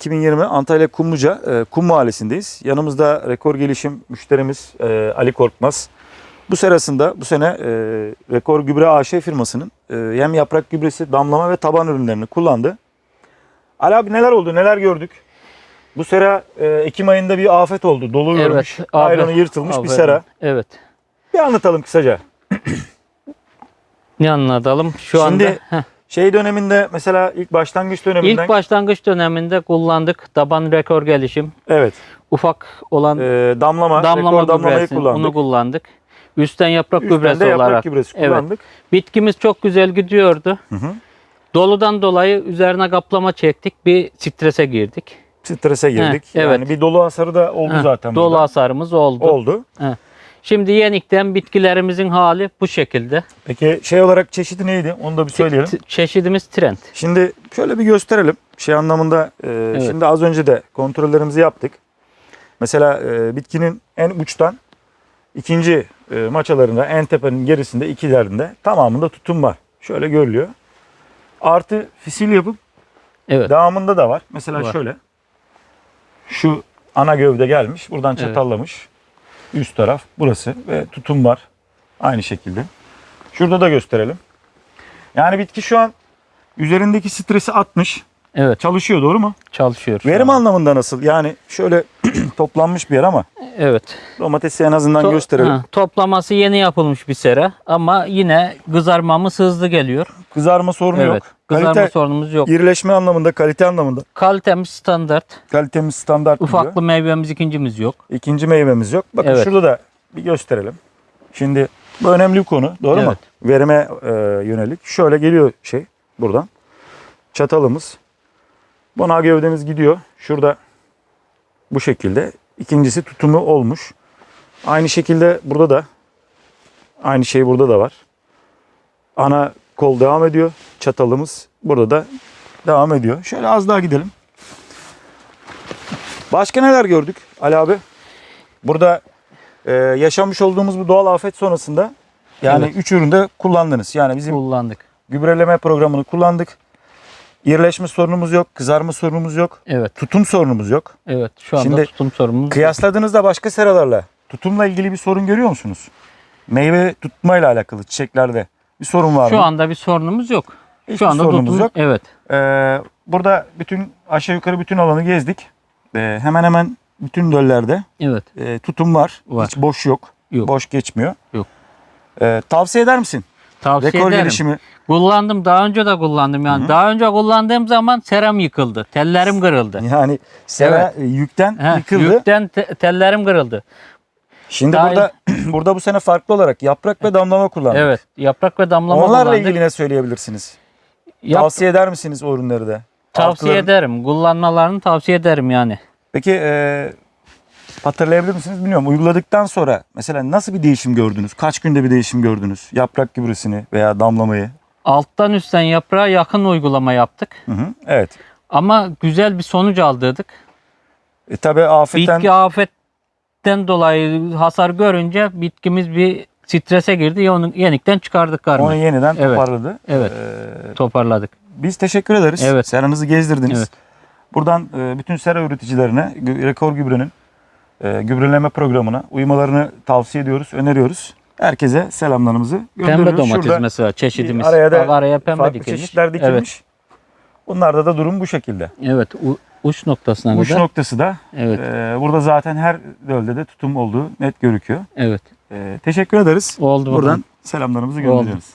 2020 Antalya Kumluca e, Kum Mahallesi'ndeyiz. Yanımızda rekor gelişim müşterimiz e, Ali Korkmaz. Bu sırasında bu sene e, Rekor Gübre AŞ firmasının e, yem yaprak gübresi, damlama ve taban ürünlerini kullandı. Ali abi neler oldu, neler gördük? Bu sera e, Ekim ayında bir afet oldu. Dolu görmüş, abi, ayranı yırtılmış bir abi, sera. Evet. Bir anlatalım kısaca. Ne anlatalım? Şu Şimdi- anda heh, Şey döneminde mesela ilk başlangıç döneminden ilk başlangıç döneminde kullandık. Taban rekor gelişim. evet Ufak olan e, damlama, damlama rekor damlamayı gübresi kullandık. onu kullandık. Üstten yaprak Üstten gübresi yaprak olarak. gübresi Evet. kullandık. Bitkimiz çok güzel gidiyordu. Hı hı. Doludan dolayı üzerine kaplama çektik. Bir strese girdik. Strese girdik. Heh, evet. Yani bir dolu hasarı da oldu Heh, zaten. Dolu burada. hasarımız oldu. oldu. Şimdi yenikten bitkilerimizin hali bu şekilde. Peki şey olarak çeşidi neydi? Onu da bir söyleyelim. T- Çeşidimiz trend. Şimdi şöyle bir gösterelim. Şey anlamında e, şimdi az önce de kontrollerimizi yaptık. Mesela e, bitkinin en uçtan ikinci e, maçalarında en tepenin gerisinde ikilerinde tamamında tutum var. Şöyle görülüyor. Artı fisil yapıp Evet. devamında da var. Mesela Var. şöyle. Şu ana gövde gelmiş. Buradan Evet. Üst taraf burası ve tutum var. Aynı şekilde. Şurada da gösterelim. Yani bitki şu an üzerindeki stresi atmış. Evet. Çalışıyor doğru mu? Çalışıyor. Verim an. anlamında nasıl? Yani şöyle toplanmış bir yer ama Evet. domatesi en azından To- gösterelim. ha, toplaması yeni yapılmış bir sera ama yine kızarmamız hızlı geliyor. Kızarma sorunu evet. yok. Kızarma Kalite, sorunumuz yok. irileşme anlamında, kalite anlamında. Kalitemiz standart. Kalitemiz standart. Ufaklı meyvemiz ikincimiz yok. İkinci meyvemiz yok. Bakın Evet. şurada da bir gösterelim. Şimdi bu önemli bir konu. Doğru mu? Evet. Verime e, yönelik. Şöyle geliyor şey buradan. Çatalımız. Buna gövdemiz gidiyor. Şurada bu şekilde. İkincisi tutumu olmuş. Aynı şekilde burada da aynı şey burada da var. Ana kol devam ediyor. Çatalımız burada da devam ediyor. Şöyle az daha gidelim. Başka neler gördük Ali abi? Burada e, yaşamış olduğumuz bu doğal afet sonrasında yani Evet. üç üründe kullandınız. Yani bizim Kullandık. gübreleme programını kullandık. İrileşme sorunumuz yok, kızarma sorunumuz yok, Evet. tutum sorunumuz yok. Evet. Şu anda Şimdi tutum sorunumuz. Kıyasladığınızda başka seralarla tutumla ilgili bir sorun görüyor musunuz? Meyve tutmayla alakalı çiçeklerde bir sorun var Şu mı? anda bir sorunumuz yok. Hiçbir Şu anda sorunumuz tutum yok. Evet. Ee, burada bütün aşağı yukarı bütün alanı gezdik. Ee, hemen hemen bütün döllerde Evet. e, tutum var. Var. Hiç boş yok. Yok. Boş geçmiyor. Yok. Ee, tavsiye eder misin? Tavsiye Rekor ederim. gelişimi. Kullandım. Daha önce de kullandım yani. Daha önce kullandığım zaman seram yıkıldı. Tellerim kırıldı. Yani sera e, yükten Heh, yıkıldı. Yükten te- tellerim kırıldı. Şimdi Daha- burada burada bu sene farklı olarak yaprak ve damlama kullandık. Evet. Yaprak ve damlama Onlarla kullandık. ilgili ne söyleyebilirsiniz? Yap- Tavsiye eder misiniz o ürünleri de? tavsiye Artılarını- ederim. Kullanmalarını tavsiye ederim yani. Peki e, hatırlayabilir misiniz bilmiyorum. Uyguladıktan sonra mesela nasıl bir değişim gördünüz? Kaç günde bir değişim gördünüz? Yaprak gübresini veya damlamayı. Alttan üstten yaprağa yakın uygulama yaptık. Hı hı. Evet. Ama güzel bir sonuç aldırdık. E, tabii afetten Bitki afetten dolayı hasar görünce bitkimiz bir strese girdi. Onu yenikten çıkardık karma. onu yeniden Evet. toparladı. Evet. E, Toparladık. biz teşekkür ederiz. Evet. Seranızı gezdirdiniz. Evet. Buradan e, bütün sera üreticilerine Rekor Gübre'nin e, gübreleme programına uymalarını tavsiye ediyoruz, öneriyoruz. Herkese selamlarımızı gönderiyoruz. Pembe domates Şurada mesela çeşidimiz. araya da araya pembe farklı dikilmiş. çeşitler dikilmiş. Evet. Bunlarda da durum bu şekilde. Evet. u- uç noktasına Uç kadar. noktası da Evet. e, burada zaten her dölde de tutum olduğu net görüküyor. Evet. E, teşekkür ederiz. Oldu Buradan bakalım. selamlarımızı Oldu. gönderiyoruz.